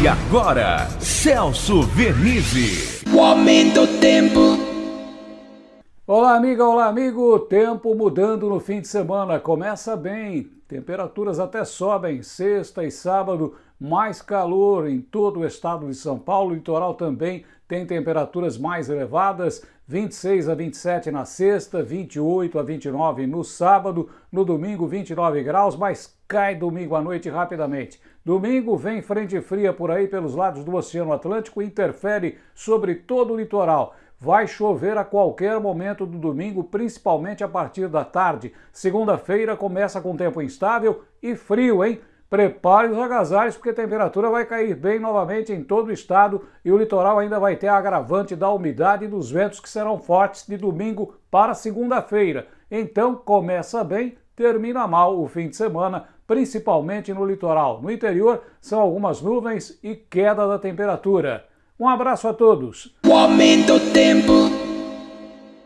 E agora, Celso Vernizzi. O aumento do tempo. Olá, amiga, olá, amigo. Tempo mudando no fim de semana. Começa bem. Temperaturas até sobem. Sexta e sábado, mais calor em todo o estado de São Paulo. O litoral também tem temperaturas mais elevadas. 26 a 27 na sexta, 28 a 29 no sábado. No domingo, 29 graus, mas cai domingo à noite rapidamente. Domingo vem frente fria por aí pelos lados do Oceano Atlântico e interfere sobre todo o litoral. Vai chover a qualquer momento do domingo, principalmente a partir da tarde. Segunda-feira começa com tempo instável e frio, hein? Prepare os agasalhos porque a temperatura vai cair bem novamente em todo o estado e o litoral ainda vai ter a agravante da umidade e dos ventos que serão fortes de domingo para segunda-feira. Então começa bem, termina mal o fim de semana, principalmente no litoral. No interior são algumas nuvens e queda da temperatura. Um abraço a todos. O aumento tempo.